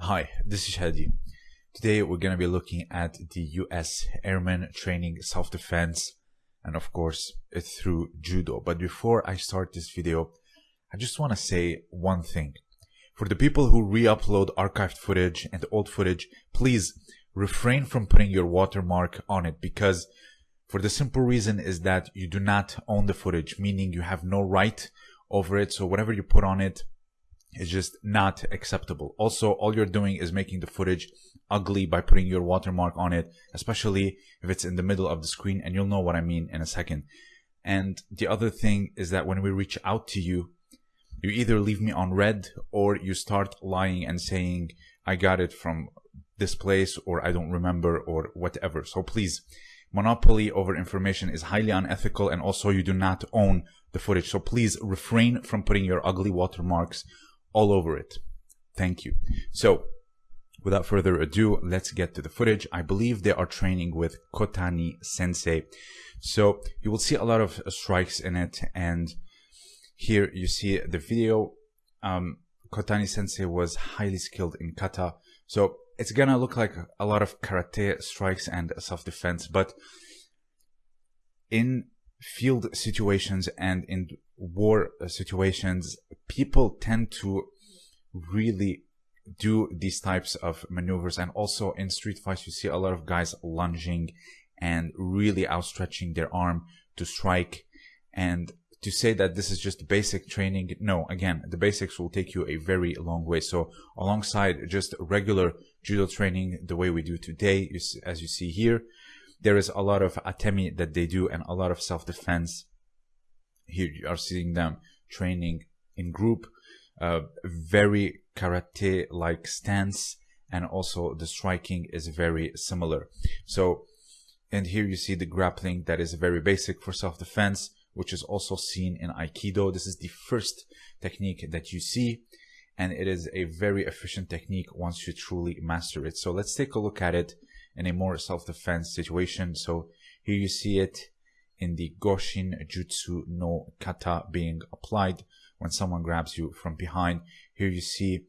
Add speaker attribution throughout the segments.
Speaker 1: Hi, this is Shadi. Today we're going to be looking at the US Airmen Training Self-Defense and of course through Judo. But before I start this video, I just want to say one thing. For the people who re-upload archived footage and old footage, please refrain from putting your watermark on it because for the simple reason is that you do not own the footage, meaning you have no right over it. So whatever you put on it is just not acceptable. Also, all you're doing is making the footage ugly by putting your watermark on it, especially if it's in the middle of the screen and you'll know what I mean in a second. And the other thing is that when we reach out to you, you either leave me on read or you start lying and saying, I got it from this place or I don't remember or whatever. So please, monopoly over information is highly unethical and also you do not own the footage. So please refrain from putting your ugly watermarks all over it. Thank you. So without further ado, let's get to the footage. I believe they are training with Kotani Sensei. So you will see a lot of strikes in it. And here you see the video. Um, Kotani Sensei was highly skilled in kata. So it's gonna look like a lot of karate strikes and self-defense, but in field situations and in war situations, people tend to really do these types of maneuvers. And also in street fights, you see a lot of guys lunging and really outstretching their arm to strike. And to say that this is just basic training, no, again, the basics will take you a very long way. So alongside just regular judo training, the way we do today, as you see here, there is a lot of atemi that they do and a lot of self-defense. Here you are seeing them training in group, uh, very karate-like stance, and also the striking is very similar. So, and here you see the grappling that is very basic for self-defense, which is also seen in Aikido. This is the first technique that you see, and it is a very efficient technique once you truly master it. So let's take a look at it in a more self-defense situation. So here you see it in the Goshin Jutsu no Kata being applied when someone grabs you from behind. Here you see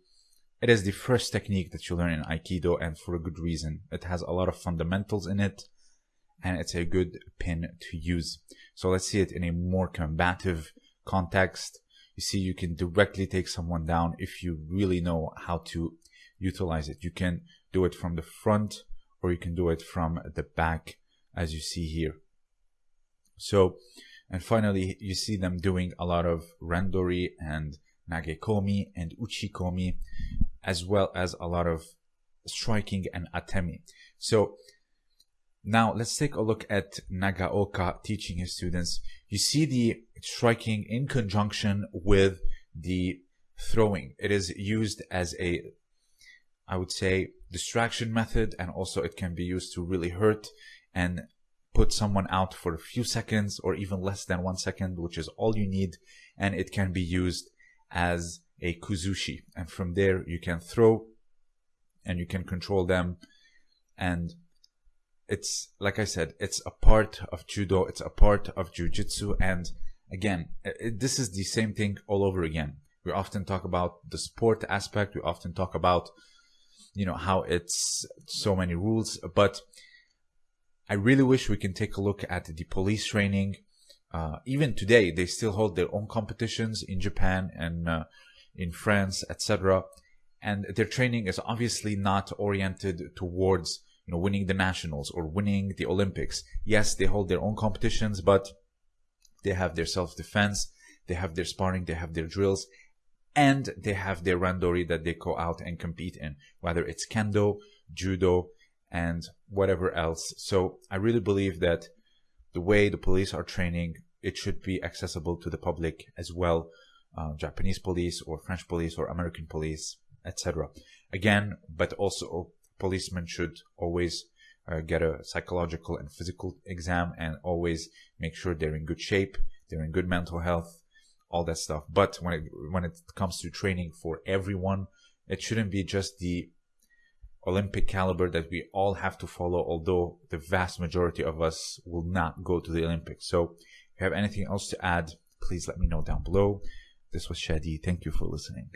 Speaker 1: it is the first technique that you learn in Aikido and for a good reason. It has a lot of fundamentals in it and it's a good pin to use. So let's see it in a more combative context. You see, you can directly take someone down if you really know how to utilize it. You can do it from the front or you can do it from the back as you see here. So, and finally, you see them doing a lot of randori and nagekomi and uchikomi, as well as a lot of striking and atemi. So now let's take a look at Nagaoka teaching his students. You see the striking in conjunction with the throwing. It is used as a I would say, distraction method. And also it can be used to really hurt and put someone out for a few seconds or even less than one second, which is all you need. And it can be used as a kuzushi. And from there you can throw and you can control them. And it's, like I said, it's a part of judo. It's a part of jujitsu. And again, it, this is the same thing all over again. We often talk about the sport aspect. We often talk about you know how it's so many rules but i really wish we can take a look at the police training. Uh, even today they still hold their own competitions in japan and uh, in france etc and their training is obviously not oriented towards you know winning the nationals or winning the olympics. Yes they hold their own competitions but they have their self-defense they have their sparring they have their drills and they have their randori that they go out and compete in, whether it's kendo, judo, and whatever else. So I really believe that the way the police are training, it should be accessible to the public as well, uh, Japanese police or French police or American police, etc. Again, but also policemen should always uh, get a psychological and physical exam and always make sure they're in good shape, they're in good mental health, all that stuff. But when it when it comes to training for everyone, it shouldn't be just the Olympic caliber that we all have to follow, although the vast majority of us will not go to the Olympics. So if you have anything else to add, please let me know down below. This was Shadi. Thank you for listening.